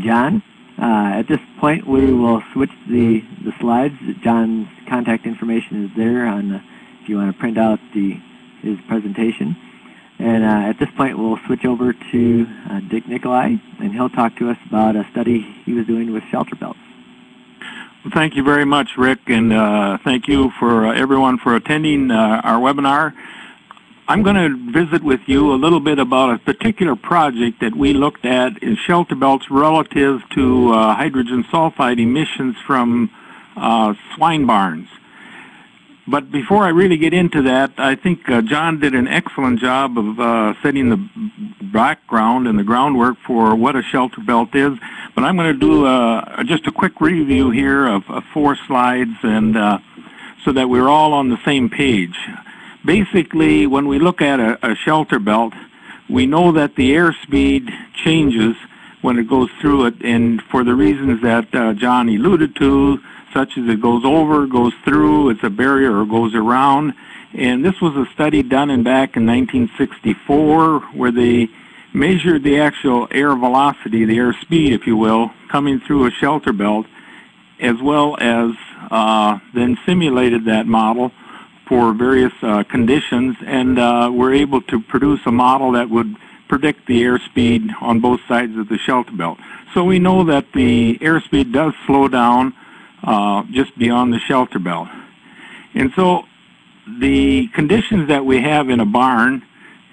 John. Uh, at this point, we will switch the, the slides. John's contact information is there on the, if you want to print out the, his presentation. And uh, at this point, we'll switch over to uh, Dick Nicolai, and he'll talk to us about a study he was doing with shelter belts. Well, thank you very much, Rick, and uh, thank you for uh, everyone for attending uh, our webinar. I'm going to visit with you a little bit about a particular project that we looked at in shelter belts relative to uh, hydrogen sulfide emissions from swine barns. But before I really get into that, I think uh, John did an excellent job of uh, setting the background and the groundwork for what a shelter belt is. But I'm going to do uh, just a quick review here of, of four slides and uh, so that we're all on the same page. Basically, when we look at a, a shelter belt, we know that the airspeed changes when it goes through it, and for the reasons that uh, John alluded to, such as it goes over, goes through, it's a barrier, or goes around. And this was a study done in back in 1964 where they measured the actual air velocity, the air speed, if you will, coming through a shelter belt, as well as uh, then simulated that model for various uh, conditions, and uh, were able to produce a model that would predict the airspeed on both sides of the shelter belt. So we know that the airspeed does slow down uh, just beyond the shelter belt. And so the conditions that we have in a barn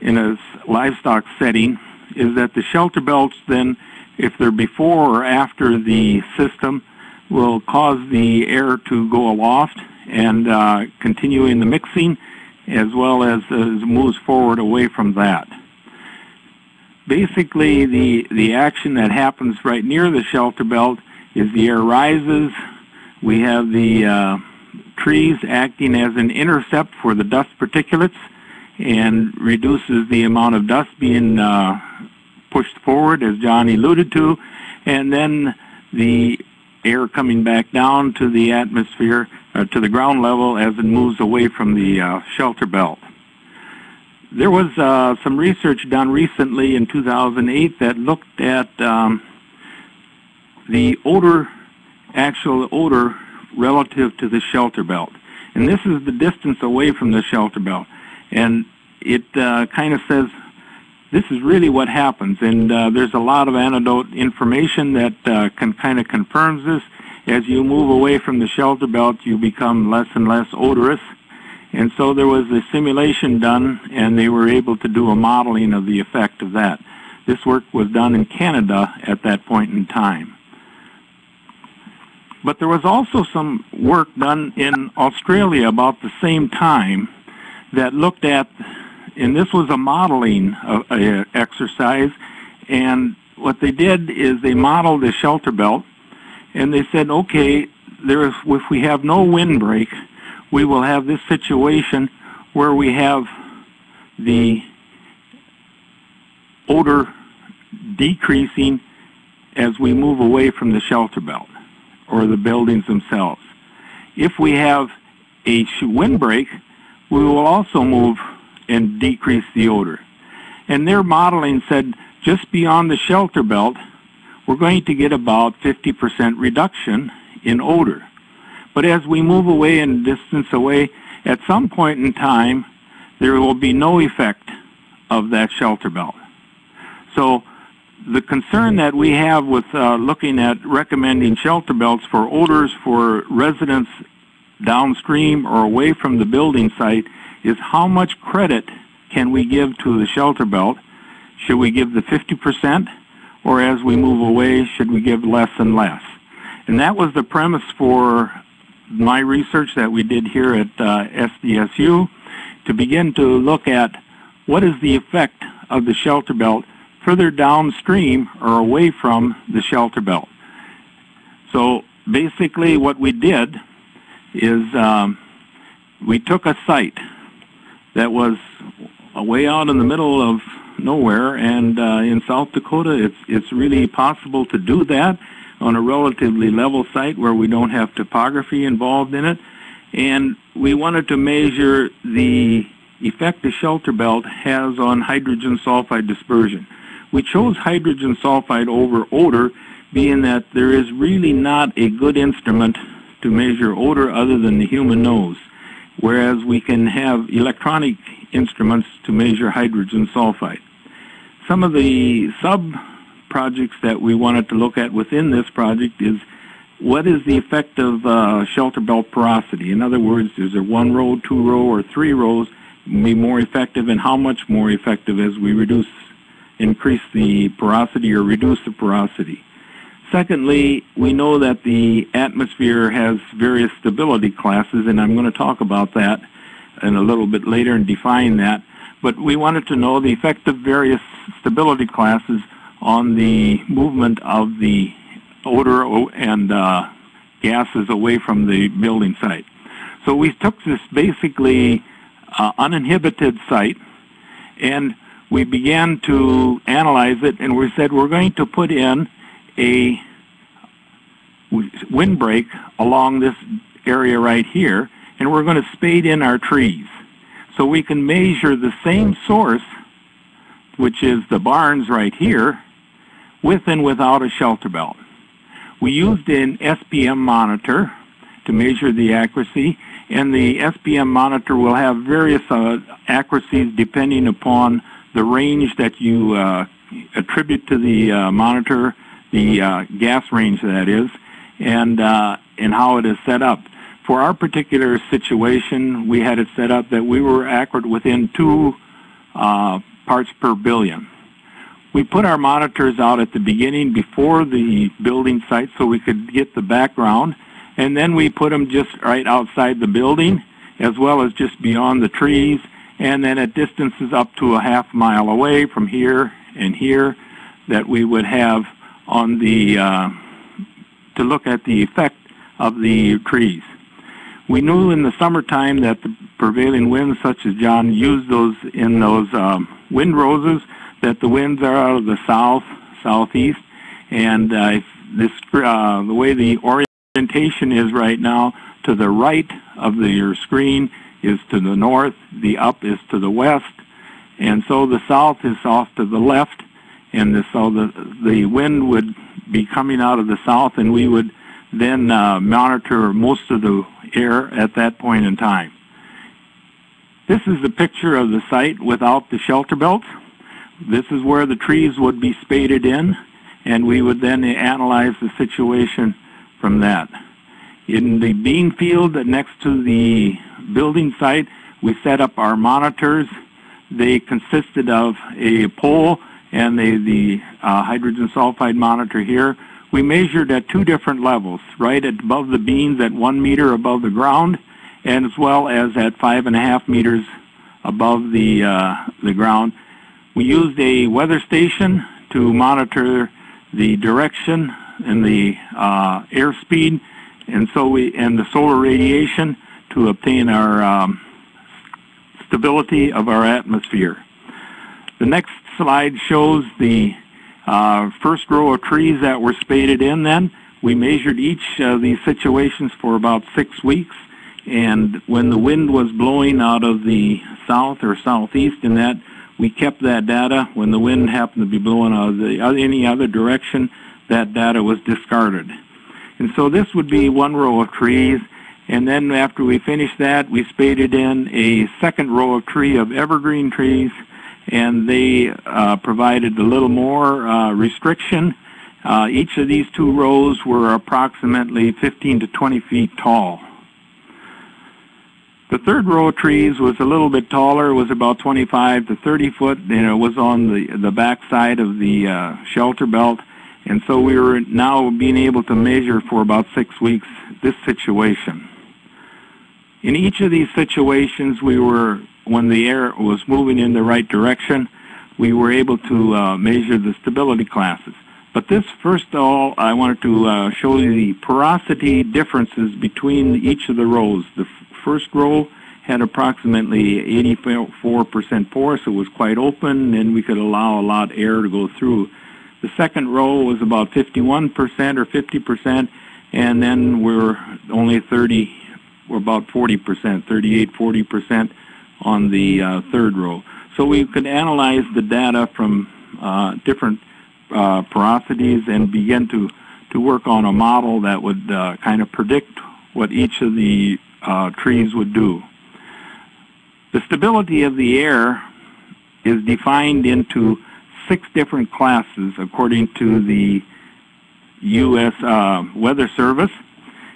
in a livestock setting is that the shelter belts then, if they're before or after the system, will cause the air to go aloft and uh, continuing the mixing as well as, as moves forward away from that. Basically, the, the action that happens right near the shelter belt is the air rises, we have the uh, trees acting as an intercept for the dust particulates and reduces the amount of dust being uh, pushed forward, as John alluded to, and then the air coming back down to the atmosphere, uh, to the ground level as it moves away from the uh, shelter belt. There was uh, some research done recently in 2008 that looked at um, the odor actual odor relative to the shelter belt. And this is the distance away from the shelter belt. And it uh, kind of says this is really what happens. And uh, there's a lot of anecdote information that uh, can kind of confirms this. As you move away from the shelter belt, you become less and less odorous. And so there was a simulation done, and they were able to do a modeling of the effect of that. This work was done in Canada at that point in time. But there was also some work done in Australia about the same time that looked at, and this was a modeling of, uh, exercise, and what they did is they modeled the shelter belt, and they said, okay, there is, if we have no windbreak, we will have this situation where we have the odor decreasing as we move away from the shelter belt or the buildings themselves. If we have a windbreak, we will also move and decrease the odor. And their modeling said just beyond the shelter belt, we're going to get about 50% reduction in odor. But as we move away and distance away, at some point in time, there will be no effect of that shelter belt. So the concern that we have with uh, looking at recommending shelter belts for odors for residents downstream or away from the building site is how much credit can we give to the shelter belt? Should we give the 50% or as we move away, should we give less and less? And that was the premise for my research that we did here at uh, SDSU to begin to look at what is the effect of the shelter belt further downstream or away from the shelter belt. So basically what we did is um, we took a site that was way out in the middle of nowhere and uh, in South Dakota it's, it's really possible to do that on a relatively level site where we don't have topography involved in it and we wanted to measure the effect the shelter belt has on hydrogen sulfide dispersion. We chose hydrogen sulfide over odor being that there is really not a good instrument to measure odor other than the human nose, whereas we can have electronic instruments to measure hydrogen sulfide. Some of the sub-projects that we wanted to look at within this project is what is the effect of uh, shelter belt porosity? In other words, is there one row, two row, or three rows be more effective, and how much more effective as we reduce, increase the porosity or reduce the porosity? Secondly, we know that the atmosphere has various stability classes, and I'm going to talk about that in a little bit later and define that. But we wanted to know the effect of various stability classes on the movement of the odor and uh, gases away from the building site. So we took this basically uh, uninhibited site and we began to analyze it and we said we're going to put in a windbreak along this area right here and we're going to spade in our trees. So we can measure the same source, which is the barns right here, with and without a shelter belt. We used an SPM monitor to measure the accuracy, and the SPM monitor will have various uh, accuracies depending upon the range that you uh, attribute to the uh, monitor, the uh, gas range that is, and, uh, and how it is set up. For our particular situation, we had it set up that we were accurate within two uh, parts per billion. We put our monitors out at the beginning before the building site so we could get the background, and then we put them just right outside the building as well as just beyond the trees, and then at distances up to a half mile away from here and here that we would have on the, uh, to look at the effect of the trees. We knew in the summertime that the prevailing winds, such as John used those in those um, wind roses, that the winds are out of the south, southeast, and uh, this uh, the way the orientation is right now, to the right of the, your screen is to the north, the up is to the west, and so the south is off to the left, and the, so the the wind would be coming out of the south, and we would then uh, monitor most of the air at that point in time. This is the picture of the site without the shelter belts. This is where the trees would be spaded in, and we would then analyze the situation from that. In the bean field next to the building site, we set up our monitors. They consisted of a pole and the, the uh, hydrogen sulfide monitor here we measured at two different levels, right above the beans at one meter above the ground, and as well as at five and a half meters above the, uh, the ground. We used a weather station to monitor the direction and the uh, airspeed, and so we and the solar radiation to obtain our um, stability of our atmosphere. The next slide shows the uh, first row of trees that were spaded in then, we measured each of these situations for about six weeks. And when the wind was blowing out of the south or southeast in that, we kept that data. When the wind happened to be blowing out of the, any other direction, that data was discarded. And so this would be one row of trees. And then after we finished that, we spaded in a second row of tree of evergreen trees and they uh, provided a little more uh, restriction. Uh, each of these two rows were approximately 15 to 20 feet tall. The third row of trees was a little bit taller, was about 25 to 30 foot, and it was on the, the back side of the uh, shelter belt. And so we were now being able to measure for about six weeks this situation. In each of these situations, we were when the air was moving in the right direction, we were able to uh, measure the stability classes. But this, first of all, I wanted to uh, show you the porosity differences between each of the rows. The first row had approximately 84% porous. It was quite open, and we could allow a lot of air to go through. The second row was about 51% or 50%, and then we're only 30, we're about 40%, 38, 40% on the uh, third row. So we could analyze the data from uh, different uh, porosities and begin to to work on a model that would uh, kind of predict what each of the uh, trees would do. The stability of the air is defined into six different classes according to the U.S. Uh, Weather Service.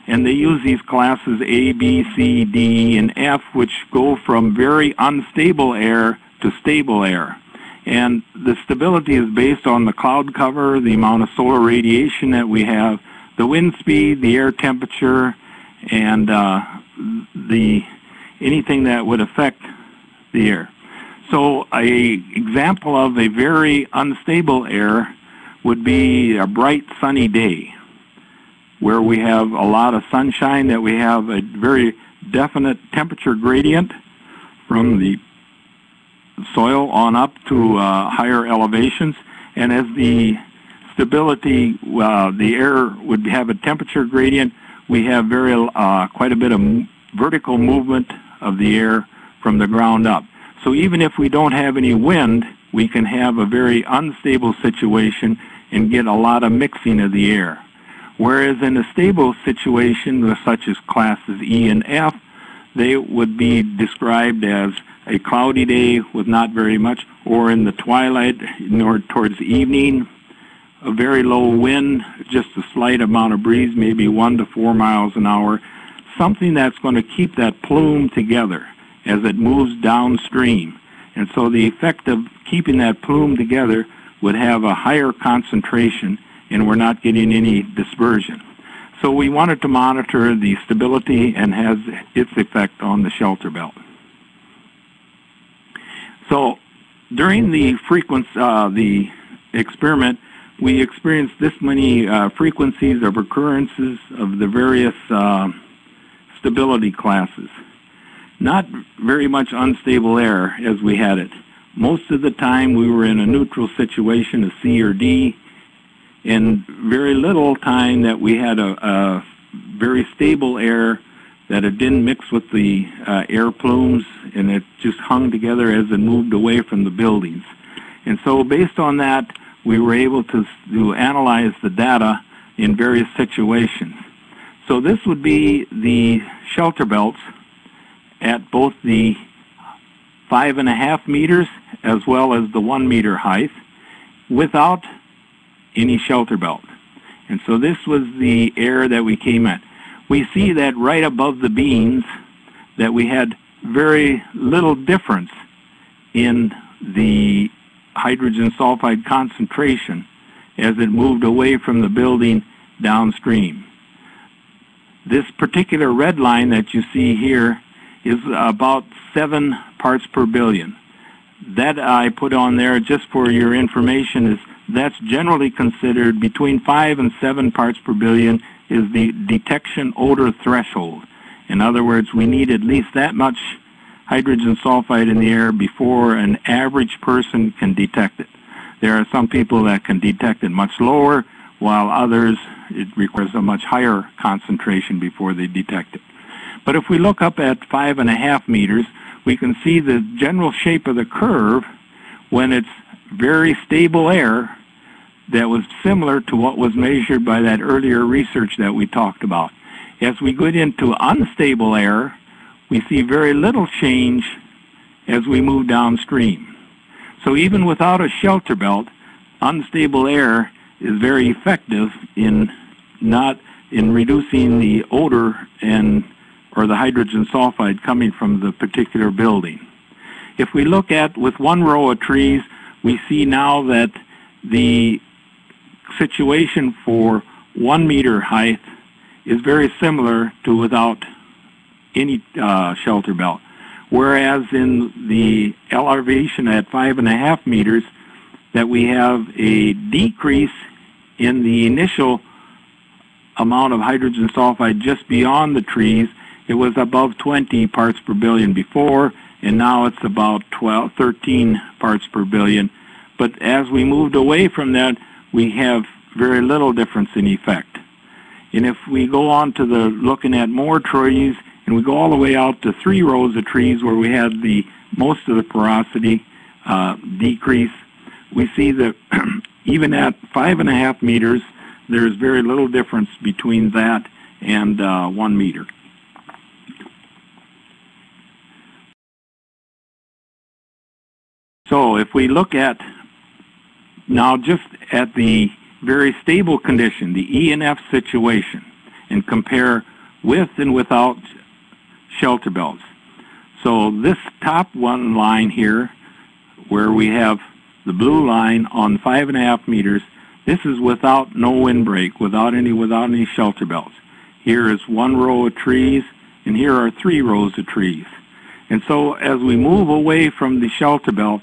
And they use these classes A, B, C, D, and F, which go from very unstable air to stable air. And the stability is based on the cloud cover, the amount of solar radiation that we have, the wind speed, the air temperature, and uh, the anything that would affect the air. So a example of a very unstable air would be a bright sunny day where we have a lot of sunshine, that we have a very definite temperature gradient from the soil on up to uh, higher elevations. And as the stability, uh, the air would have a temperature gradient, we have very uh, quite a bit of vertical movement of the air from the ground up. So even if we don't have any wind, we can have a very unstable situation and get a lot of mixing of the air. Whereas in a stable situation, such as classes E and F, they would be described as a cloudy day with not very much, or in the twilight, nor towards evening, a very low wind, just a slight amount of breeze, maybe one to four miles an hour, something that's going to keep that plume together as it moves downstream. And so the effect of keeping that plume together would have a higher concentration and we're not getting any dispersion. So we wanted to monitor the stability and has its effect on the shelter belt. So during the frequency, uh, the experiment, we experienced this many uh, frequencies of occurrences of the various uh, stability classes. Not very much unstable air as we had it. Most of the time we were in a neutral situation, a C or D, in very little time that we had a, a very stable air that it didn't mix with the uh, air plumes and it just hung together as it moved away from the buildings. And so based on that, we were able to, to analyze the data in various situations. So this would be the shelter belts at both the five and a half meters as well as the one meter height without any shelter belt. And so this was the air that we came at. We see that right above the beans that we had very little difference in the hydrogen sulfide concentration as it moved away from the building downstream. This particular red line that you see here is about 7 parts per billion. That I put on there just for your information is that's generally considered between 5 and 7 parts per billion is the detection odor threshold. In other words, we need at least that much hydrogen sulfide in the air before an average person can detect it. There are some people that can detect it much lower, while others, it requires a much higher concentration before they detect it. But if we look up at five and a half meters, we can see the general shape of the curve when it's very stable air that was similar to what was measured by that earlier research that we talked about. As we get into unstable air, we see very little change as we move downstream. So even without a shelter belt, unstable air is very effective in not in reducing the odor and or the hydrogen sulfide coming from the particular building. If we look at with one row of trees, we see now that the situation for one meter height is very similar to without any uh, shelter belt. Whereas in the elevation at five and a half meters, that we have a decrease in the initial amount of hydrogen sulfide just beyond the trees. It was above 20 parts per billion before, and now it's about 12, 13 parts per billion. But as we moved away from that, we have very little difference in effect. And if we go on to the looking at more trees, and we go all the way out to three rows of trees where we had the most of the porosity uh, decrease, we see that even at five and a half meters, there's very little difference between that and uh, one meter. So if we look at now just at the very stable condition, the E and F situation, and compare with and without shelter belts. So this top one line here, where we have the blue line on five and a half meters, this is without no windbreak, without any without any shelter belts. Here is one row of trees, and here are three rows of trees. And so as we move away from the shelter belt,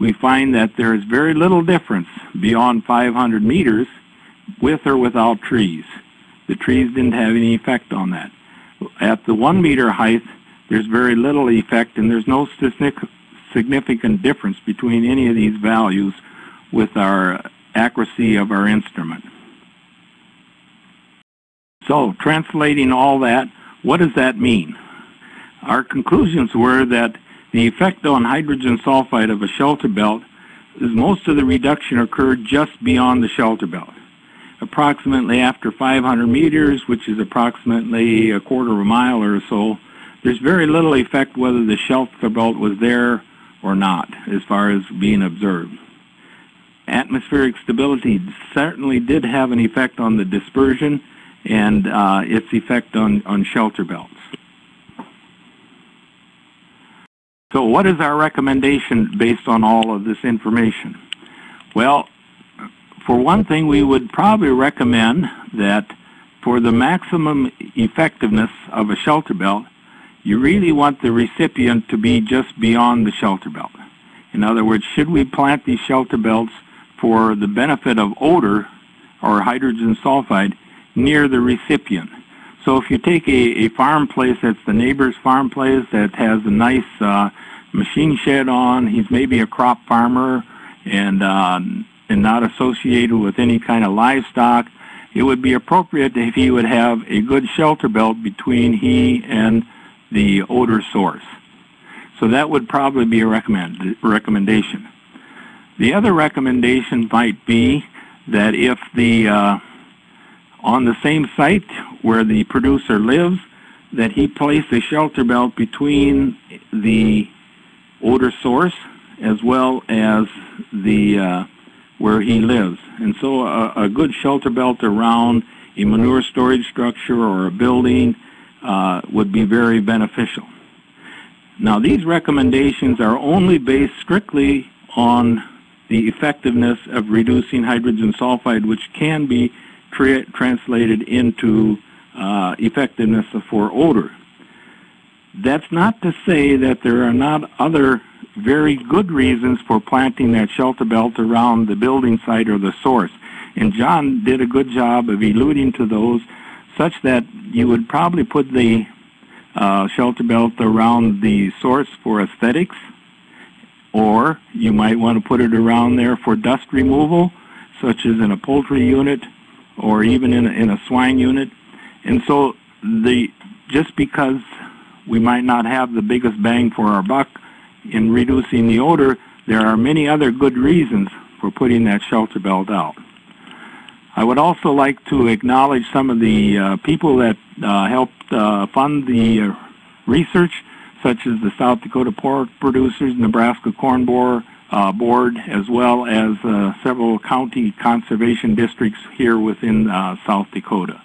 we find that there is very little difference beyond 500 meters with or without trees. The trees didn't have any effect on that. At the one meter height, there's very little effect and there's no significant difference between any of these values with our accuracy of our instrument. So translating all that, what does that mean? Our conclusions were that the effect on hydrogen sulfide of a shelter belt is most of the reduction occurred just beyond the shelter belt. Approximately after 500 meters, which is approximately a quarter of a mile or so, there's very little effect whether the shelter belt was there or not as far as being observed. Atmospheric stability certainly did have an effect on the dispersion and uh, its effect on, on shelter belts. So what is our recommendation based on all of this information? Well, for one thing, we would probably recommend that for the maximum effectiveness of a shelter belt, you really want the recipient to be just beyond the shelter belt. In other words, should we plant these shelter belts for the benefit of odor or hydrogen sulfide near the recipient? So if you take a, a farm place that's the neighbor's farm place that has a nice uh, machine shed on, he's maybe a crop farmer and, uh, and not associated with any kind of livestock, it would be appropriate if he would have a good shelter belt between he and the odor source. So that would probably be a recommend, recommendation. The other recommendation might be that if the uh, on the same site where the producer lives, that he place a shelter belt between the odor source as well as the uh, where he lives. And so a, a, good shelter belt around a manure storage structure or a building uh, would be very beneficial. Now these recommendations are only based strictly on the effectiveness of reducing hydrogen sulfide, which can be tra translated into uh, effectiveness for odor. That's not to say that there are not other very good reasons for planting that shelter belt around the building site or the source. And John did a good job of alluding to those such that you would probably put the uh, shelter belt around the source for aesthetics or you might want to put it around there for dust removal such as in a poultry unit or even in a, in a swine unit. And so the just because we might not have the biggest bang for our buck in reducing the odor, there are many other good reasons for putting that shelter belt out. I would also like to acknowledge some of the uh, people that uh, helped uh, fund the uh, research, such as the South Dakota Pork Producers, Nebraska Corn Board, uh, Board, as well as uh, several county conservation districts here within South Dakota.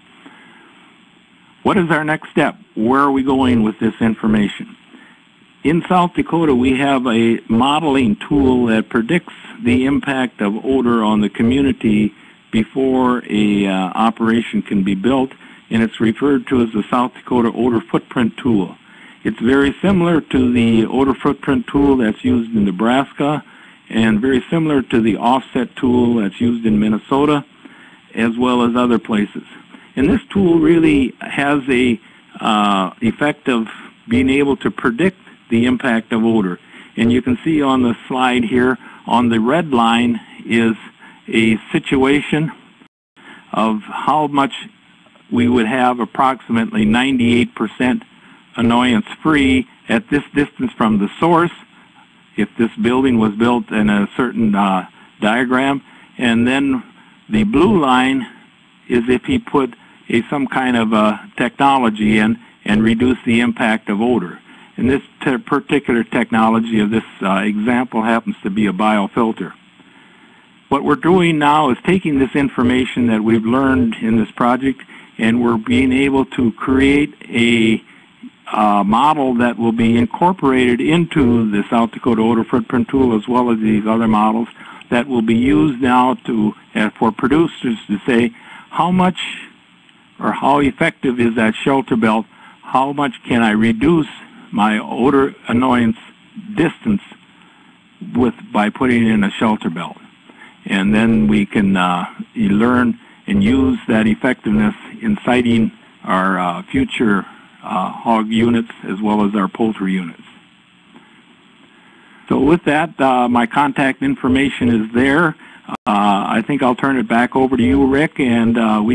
What is our next step? Where are we going with this information? In South Dakota, we have a modeling tool that predicts the impact of odor on the community before a uh, operation can be built, and it's referred to as the South Dakota Odor Footprint Tool. It's very similar to the odor footprint tool that's used in Nebraska, and very similar to the offset tool that's used in Minnesota, as well as other places. And this tool really has a uh, effect of being able to predict the impact of odor. And you can see on the slide here, on the red line is a situation of how much we would have approximately 98% annoyance free at this distance from the source if this building was built in a certain uh, diagram. And then the blue line is if he put a some kind of a technology in and reduce the impact of odor. And this particular technology of this uh, example happens to be a biofilter. What we're doing now is taking this information that we've learned in this project and we're being able to create a uh, model that will be incorporated into the South Dakota odor footprint tool as well as these other models that will be used now to uh, for producers to say how much or how effective is that shelter belt? How much can I reduce my odor annoyance distance with by putting in a shelter belt? And then we can uh, learn and use that effectiveness in siting our uh, future uh, hog units as well as our poultry units. So with that, uh, my contact information is there. Uh, I think I'll turn it back over to you, Rick, and uh, we